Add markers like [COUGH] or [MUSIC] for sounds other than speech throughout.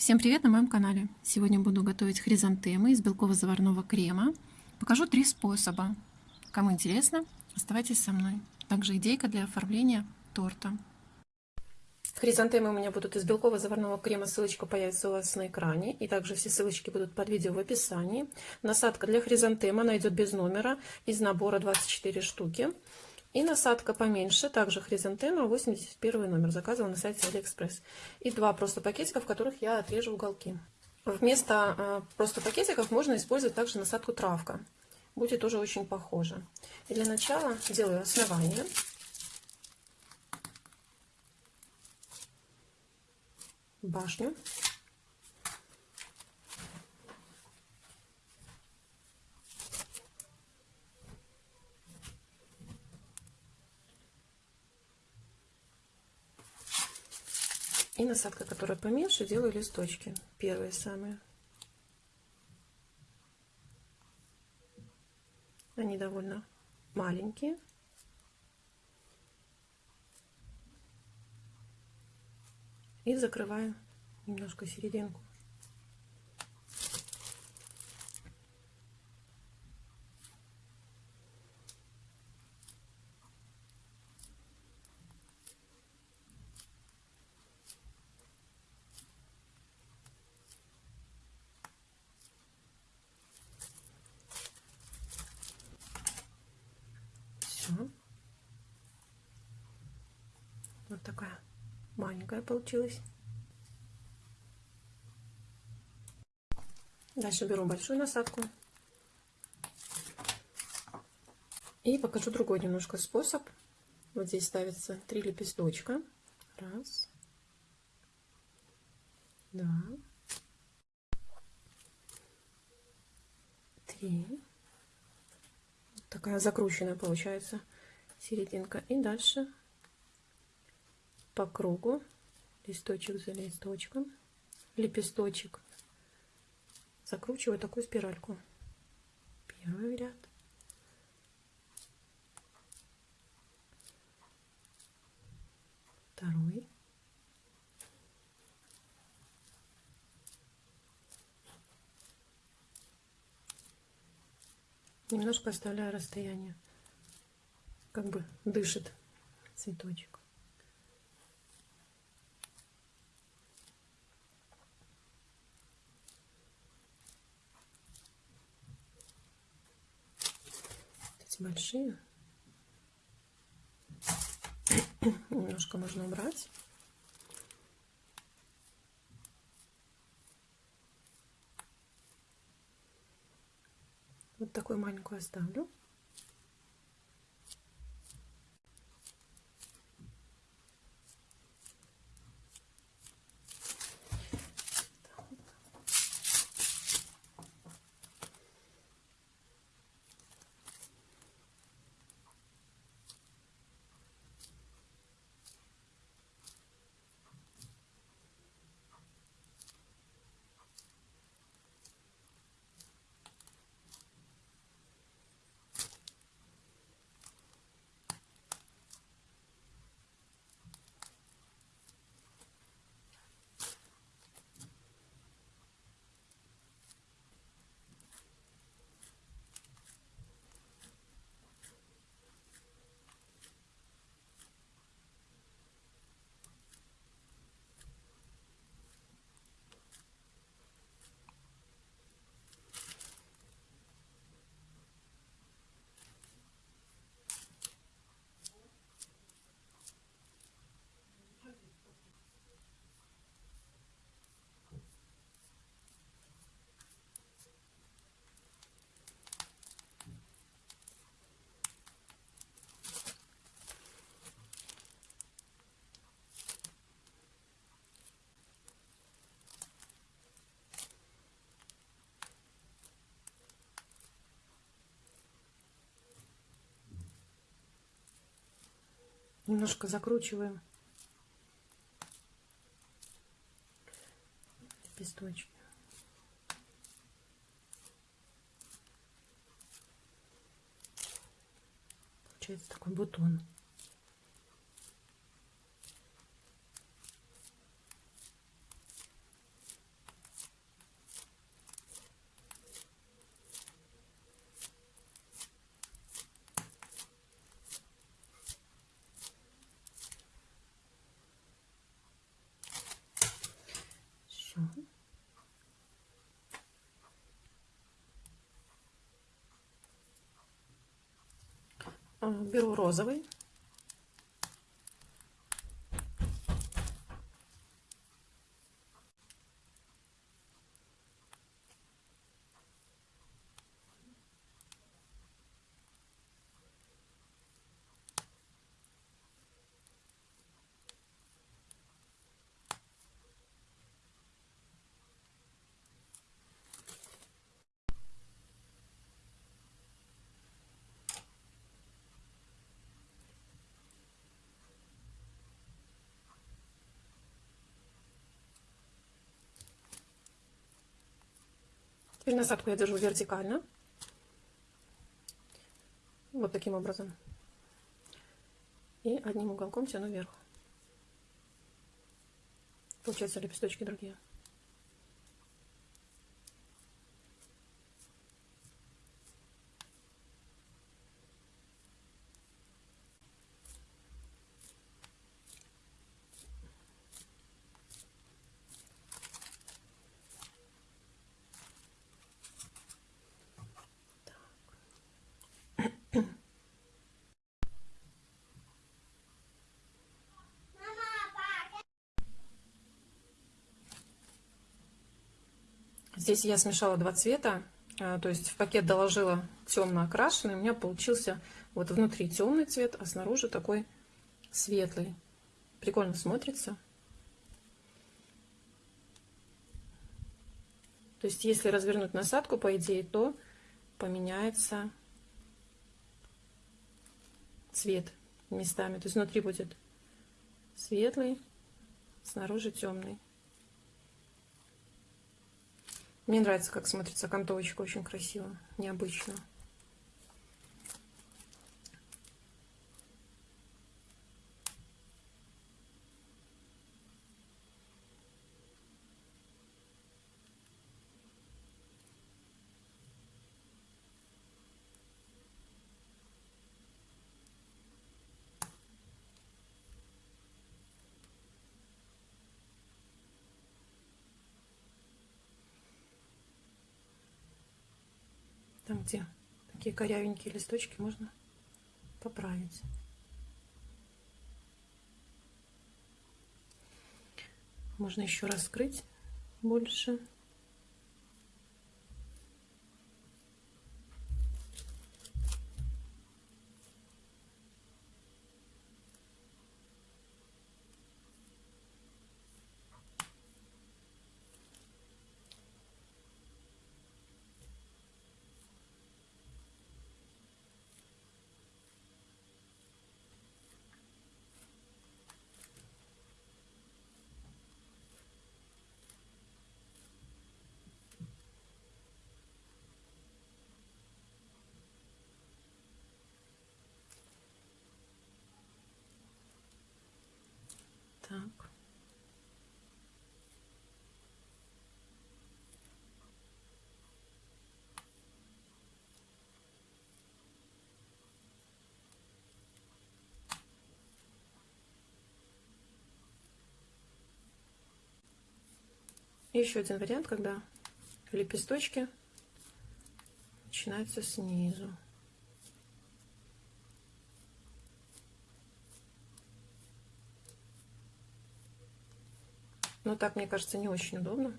Всем привет на моем канале! Сегодня буду готовить хризантемы из белково-заварного крема. Покажу три способа. Кому интересно, оставайтесь со мной. Также идейка для оформления торта. Хризантемы у меня будут из белково-заварного крема. Ссылочка появится у вас на экране. И также все ссылочки будут под видео в описании. Насадка для хризантема, она идет без номера, из набора 24 штуки. И насадка поменьше, также хризантема, 81 номер, заказывала на сайте Алиэкспресс. И два просто пакетика, в которых я отрежу уголки. Вместо э, просто пакетиков можно использовать также насадку травка. Будет тоже очень похоже. И для начала делаю основание. Башню. Насадка, которая поменьше, делаю листочки. Первые самые. Они довольно маленькие. И закрываю немножко серединку. Все. Вот такая маленькая получилась. Дальше беру большую насадку. И покажу другой немножко способ. Вот здесь ставится три лепесточка. Раз. Два. Три такая закрученная получается серединка. И дальше по кругу листочек за листочком, лепесточек. Закручиваю такую спиральку. Первый ряд. Второй. Немножко оставляю расстояние. Как бы дышит цветочек. Эти большие. [COUGHS] Немножко можно убрать. Вот такую маленькую оставлю. Немножко закручиваем лепесточки. Получается такой бутон. Беру розовый. Теперь насадку я держу вертикально. Вот таким образом. И одним уголком тяну вверх. Получается лепесточки другие. Здесь я смешала два цвета, а, то есть в пакет доложила темно окрашенный, у меня получился вот внутри темный цвет, а снаружи такой светлый. Прикольно смотрится. То есть если развернуть насадку, по идее, то поменяется цвет местами. То есть внутри будет светлый, снаружи темный. Мне нравится, как смотрится окантовочка, очень красиво, необычно. Где такие корявенькие листочки, можно поправить. Можно еще раскрыть больше. Так. Еще один вариант, когда лепесточки начинаются снизу. Но так, мне кажется, не очень удобно.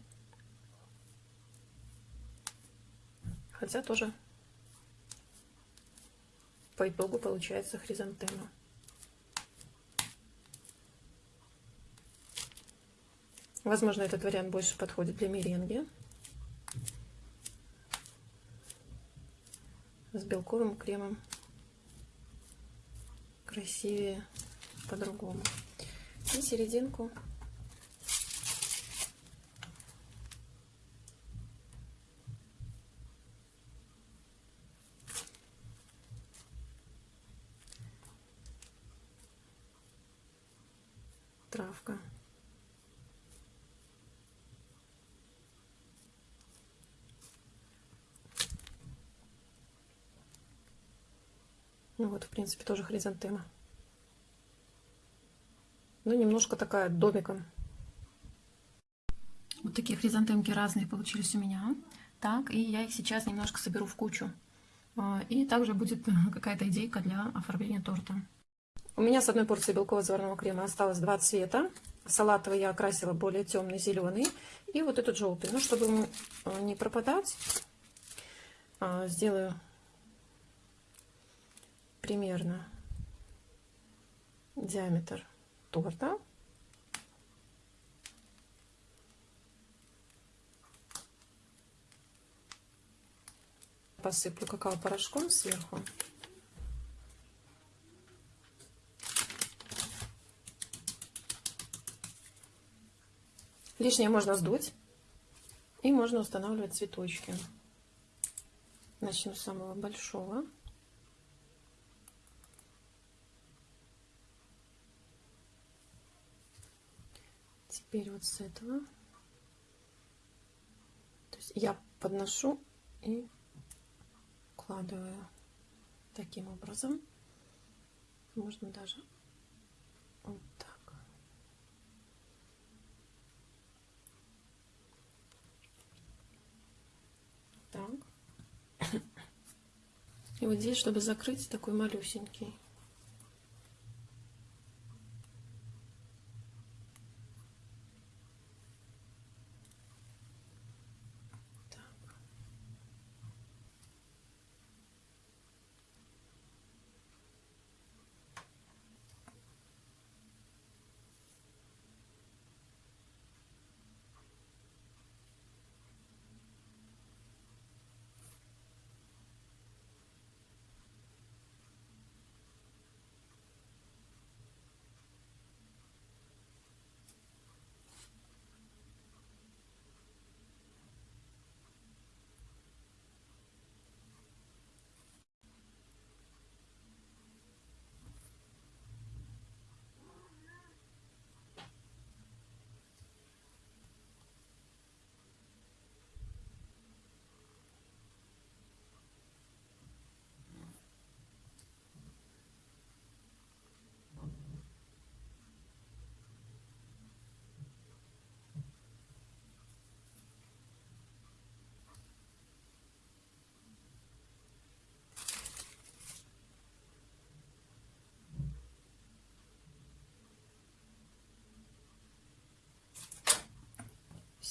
Хотя тоже по итогу получается хризантема. Возможно, этот вариант больше подходит для меренги. С белковым кремом красивее по-другому. И серединку травка. Ну вот, в принципе, тоже хризантема. Ну, немножко такая домиком. Вот такие хризантемки разные получились у меня. Так, и я их сейчас немножко соберу в кучу. А, и также будет [LAUGHS] какая-то идейка для оформления торта. У меня с одной порции белкового заварного крема осталось два цвета. Салатовый я окрасила более темный зеленый. И вот этот желтый. Ну, чтобы ему не пропадать, а, сделаю примерно диаметр торта. Посыплю какао-порошком сверху. Лишнее можно сдуть. И можно устанавливать цветочки. Начну с самого большого. Теперь вот с этого. То есть я подношу и укладываю таким образом. Можно даже вот так. Так. [LAUGHS] И вот здесь, чтобы закрыть, такой малюсенький.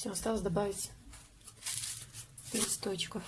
Все, осталось добавить листочков.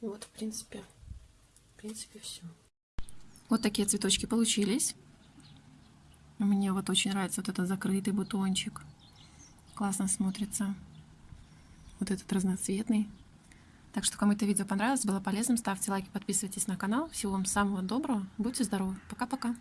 Вот, в принципе, в принципе, все. Вот такие цветочки получились. Мне вот очень нравится вот этот закрытый бутончик. Классно смотрится. Вот этот разноцветный. Так что, кому это видео понравилось, было полезным, ставьте лайки, подписывайтесь на канал. Всего вам самого доброго. Будьте здоровы. Пока-пока.